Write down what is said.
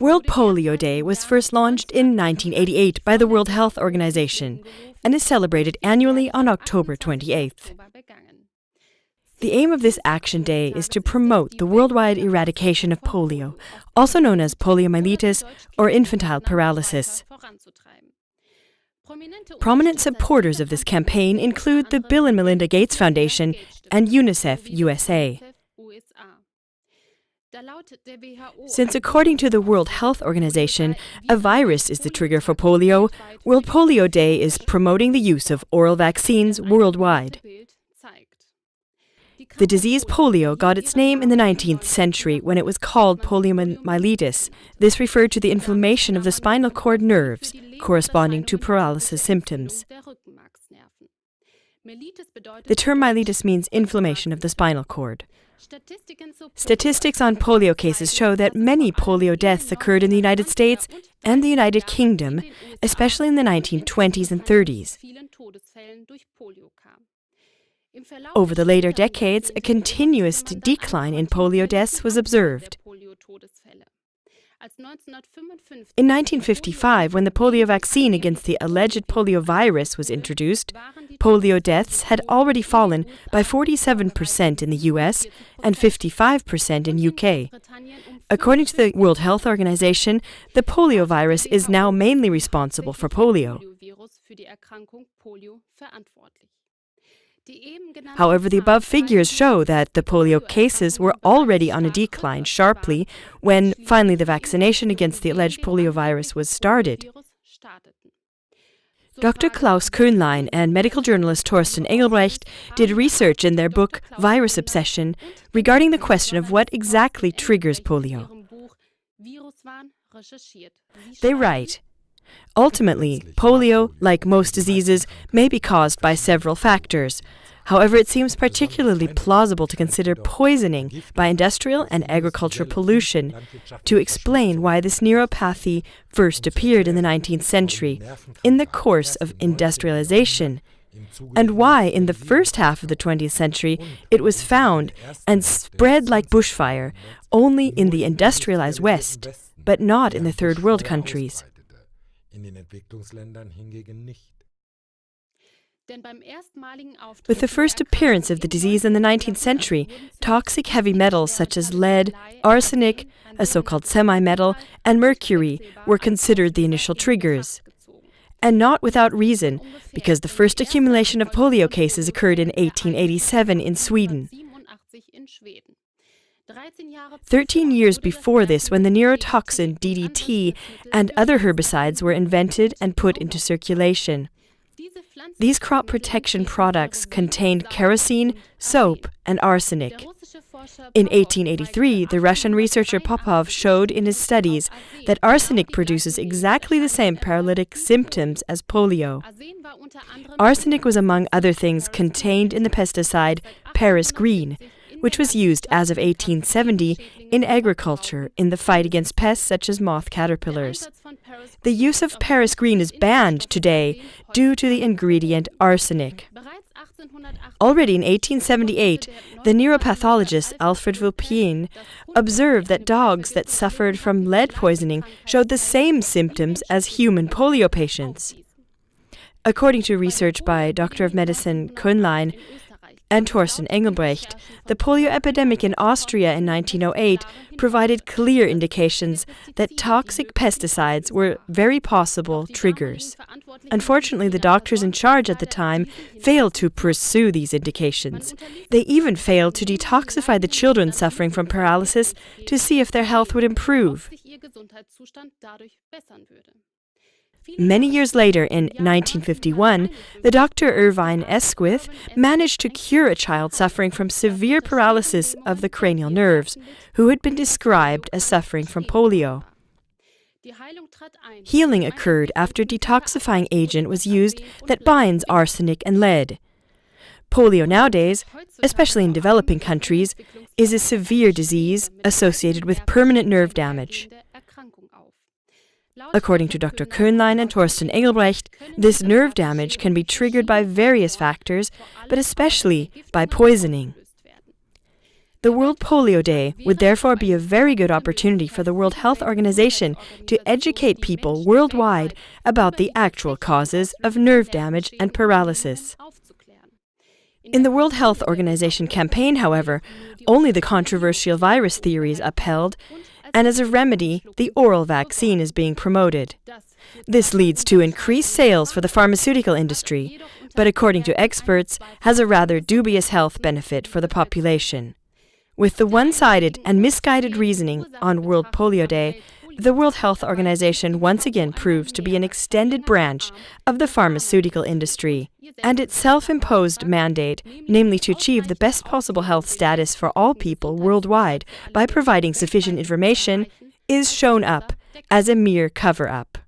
World Polio Day was first launched in 1988 by the World Health Organization and is celebrated annually on October 28th. The aim of this Action Day is to promote the worldwide eradication of polio, also known as poliomyelitis or infantile paralysis. Prominent supporters of this campaign include the Bill and Melinda Gates Foundation and UNICEF USA. Since according to the World Health Organization, a virus is the trigger for polio, World Polio Day is promoting the use of oral vaccines worldwide. The disease polio got its name in the 19th century when it was called poliomyelitis. This referred to the inflammation of the spinal cord nerves, corresponding to paralysis symptoms. The term myelitis means inflammation of the spinal cord. Statistics on polio cases show that many polio deaths occurred in the United States and the United Kingdom, especially in the 1920s and 30s. Over the later decades, a continuous decline in polio deaths was observed. In 1955, when the polio vaccine against the alleged polio virus was introduced, polio deaths had already fallen by 47% in the US and 55% in UK. According to the World Health Organization, the polio virus is now mainly responsible for polio. However, the above figures show that the polio cases were already on a decline sharply when finally the vaccination against the alleged polio virus was started. Dr. Claus Köhnlein and medical journalist Torsten Engelbrecht did research in their book Virus Obsession regarding the question of what exactly triggers polio. They write Ultimately, polio, like most diseases, may be caused by several factors. However, it seems particularly plausible to consider poisoning by industrial and agricultural pollution to explain why this neuropathy first appeared in the 19th century in the course of industrialization, and why in the first half of the 20th century it was found and spread like bushfire only in the industrialized West, but not in the third world countries With the first appearance of the disease in the 19th century, toxic heavy metals such as lead, arsenic, a so called semi metal, and mercury were considered the initial triggers. And not without reason, because the first accumulation of polio cases occurred in 1887 in Sweden. Thirteen years before this, when the neurotoxin DDT and other herbicides were invented and put into circulation. These crop protection products contained kerosene, soap, and arsenic. In 1883, the Russian researcher Popov showed in his studies that arsenic produces exactly the same paralytic symptoms as polio. Arsenic was, among other things, contained in the pesticide Paris Green, which was used as of 1870 in agriculture in the fight against pests such as moth caterpillars. The use of Paris green is banned today due to the ingredient arsenic. Already in 1878, the neuropathologist Alfred Vulpian observed that dogs that suffered from lead poisoning showed the same symptoms as human polio patients. According to research by Doctor of Medicine Köhnlein, and Torsten Engelbrecht, the polio epidemic in Austria in 1908 provided clear indications that toxic pesticides were very possible triggers. Unfortunately, the doctors in charge at the time failed to pursue these indications. They even failed to detoxify the children suffering from paralysis to see if their health would improve. Many years later, in 1951, the Dr. Irvine Eskwith managed to cure a child suffering from severe paralysis of the cranial nerves, who had been described as suffering from polio. Healing occurred after a detoxifying agent was used that binds arsenic and lead. Polio nowadays, especially in developing countries, is a severe disease associated with permanent nerve damage. According to Dr. Köhnlein and Torsten Engelbrecht, this nerve damage can be triggered by various factors, but especially by poisoning. The World Polio Day would therefore be a very good opportunity for the World Health Organization to educate people worldwide about the actual causes of nerve damage and paralysis. In the World Health Organization campaign, however, only the controversial virus theory is upheld, and as a remedy, the oral vaccine is being promoted. This leads to increased sales for the pharmaceutical industry, but according to experts, has a rather dubious health benefit for the population. With the one-sided and misguided reasoning on World Polio Day, the World Health Organization once again proves to be an extended branch of the pharmaceutical industry, and its self-imposed mandate, namely to achieve the best possible health status for all people worldwide by providing sufficient information, is shown up as a mere cover-up.